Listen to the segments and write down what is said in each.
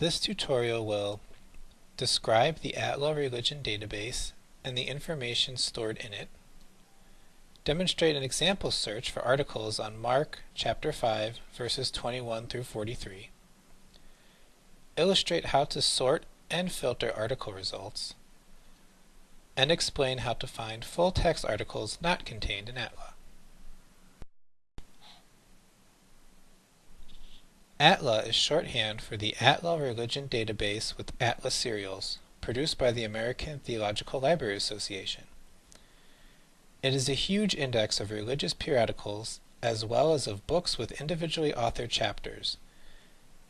This tutorial will describe the Atla Religion Database and the information stored in it, demonstrate an example search for articles on Mark chapter 5 verses 21 through 43, illustrate how to sort and filter article results, and explain how to find full text articles not contained in Atla. ATLA is shorthand for the Atla Religion Database with Atlas serials, produced by the American Theological Library Association. It is a huge index of religious periodicals as well as of books with individually authored chapters.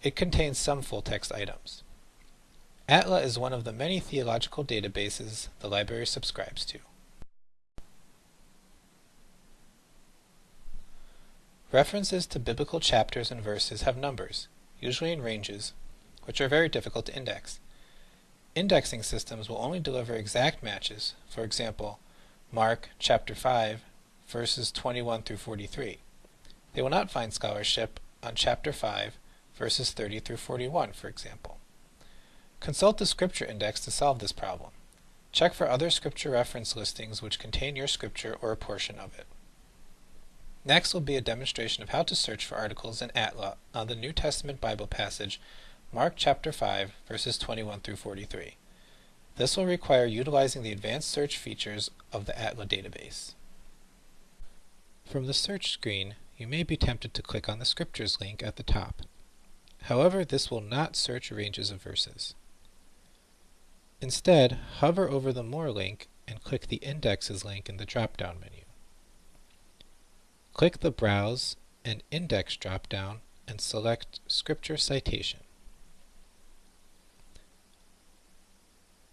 It contains some full-text items. ATLA is one of the many theological databases the library subscribes to. References to biblical chapters and verses have numbers, usually in ranges, which are very difficult to index. Indexing systems will only deliver exact matches, for example, Mark chapter 5, verses 21 through 43. They will not find scholarship on chapter 5, verses 30 through 41, for example. Consult the Scripture Index to solve this problem. Check for other scripture reference listings which contain your scripture or a portion of it. Next will be a demonstration of how to search for articles in Atla on the New Testament Bible passage Mark chapter 5 verses 21 through 43. This will require utilizing the advanced search features of the Atla database. From the search screen, you may be tempted to click on the Scriptures link at the top. However, this will not search ranges of verses. Instead, hover over the More link and click the Indexes link in the drop-down menu. Click the Browse and Index drop-down and select Scripture Citation.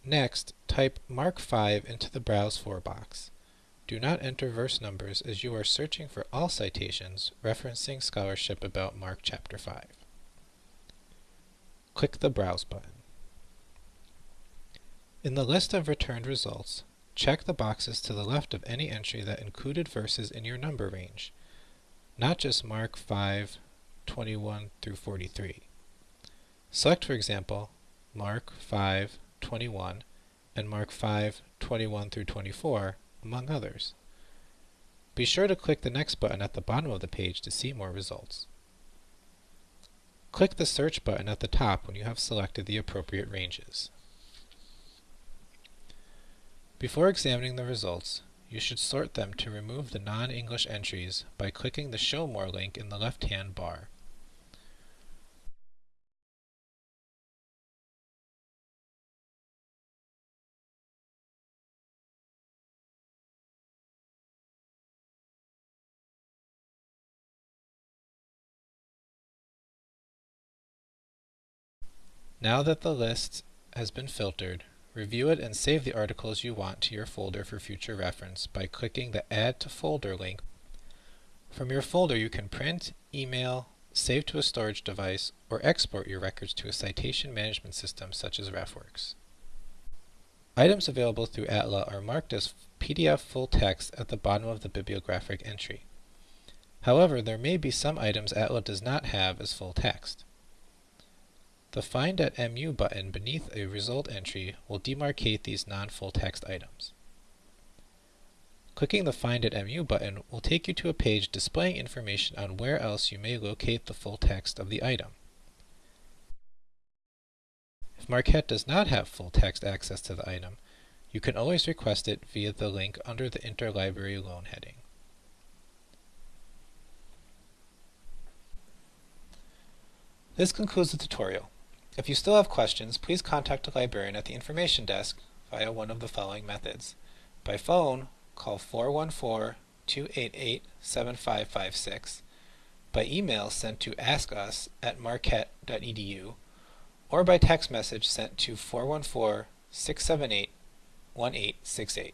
Next, type Mark 5 into the Browse For box. Do not enter verse numbers as you are searching for all citations referencing scholarship about Mark chapter 5. Click the Browse button. In the list of returned results, Check the boxes to the left of any entry that included verses in your number range, not just Mark 5, 21 through 43. Select, for example, Mark 5, 21 and Mark 5, 21 through 24, among others. Be sure to click the next button at the bottom of the page to see more results. Click the search button at the top when you have selected the appropriate ranges. Before examining the results, you should sort them to remove the non-English entries by clicking the Show More link in the left-hand bar. Now that the list has been filtered, Review it and save the articles you want to your folder for future reference by clicking the Add to Folder link. From your folder you can print, email, save to a storage device, or export your records to a citation management system such as RefWorks. Items available through Atla are marked as PDF full text at the bottom of the bibliographic entry. However, there may be some items Atla does not have as full text. The Find at MU button beneath a result entry will demarcate these non-full text items. Clicking the Find at MU button will take you to a page displaying information on where else you may locate the full text of the item. If Marquette does not have full text access to the item, you can always request it via the link under the Interlibrary Loan heading. This concludes the tutorial. If you still have questions, please contact a librarian at the information desk via one of the following methods. By phone, call 414-288-7556. By email sent to askus at marquette.edu or by text message sent to 414-678-1868.